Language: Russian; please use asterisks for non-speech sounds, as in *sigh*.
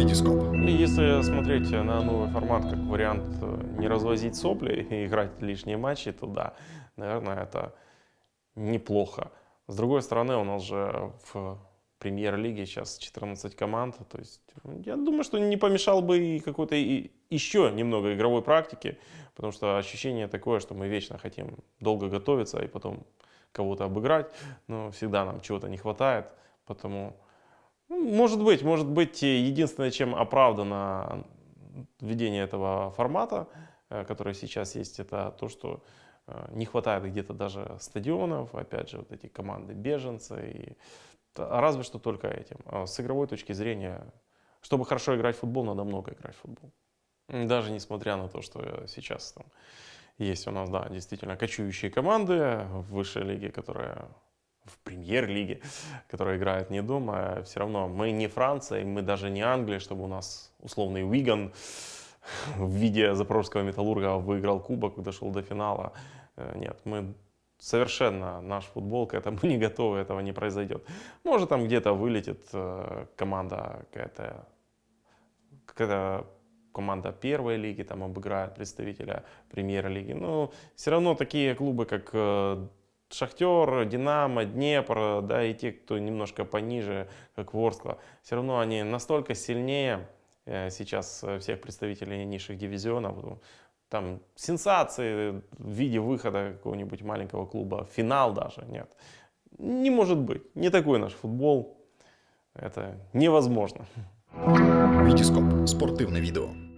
Витископ. Если смотреть на новый формат как вариант э, не развозить сопли *laughs* и играть лишние матчи, то да, наверное, это неплохо. С другой стороны, у нас же в премьер-лиге сейчас 14 команд, то есть я думаю, что не помешал бы и какой-то еще немного игровой практики, потому что ощущение такое, что мы вечно хотим долго готовиться и потом кого-то обыграть, но всегда нам чего-то не хватает, потому может быть, может быть, единственное, чем оправдано введение этого формата, э, который сейчас есть, это то, что э, не хватает где-то даже стадионов, опять же, вот эти команды беженцы, и разве что только этим. А с игровой точки зрения, чтобы хорошо играть в футбол, надо много играть в футбол. Даже несмотря на то, что сейчас там есть у нас, да, действительно кочующие команды в высшей лиге, которые в премьер-лиге, которая играет не дома, все равно мы не Франция, мы даже не Англия, чтобы у нас условный Уиган в виде запорожского металлурга выиграл кубок, дошел до финала. Э, нет, мы совершенно наш футбол к этому *laughs* не готовы, этого не произойдет. Может там где-то вылетит э, команда какая-то, какая-то команда первой лиги, там обыграет представителя премьер-лиги. Но все равно такие клубы, как э, Шахтер, Динамо, Днепр, да, и те, кто немножко пониже, как Ворскла, все равно они настолько сильнее э, сейчас всех представителей низших дивизионов. Там сенсации в виде выхода какого-нибудь маленького клуба, финал даже, нет. Не может быть, не такой наш футбол, это невозможно. Витископ. Спортивне відео.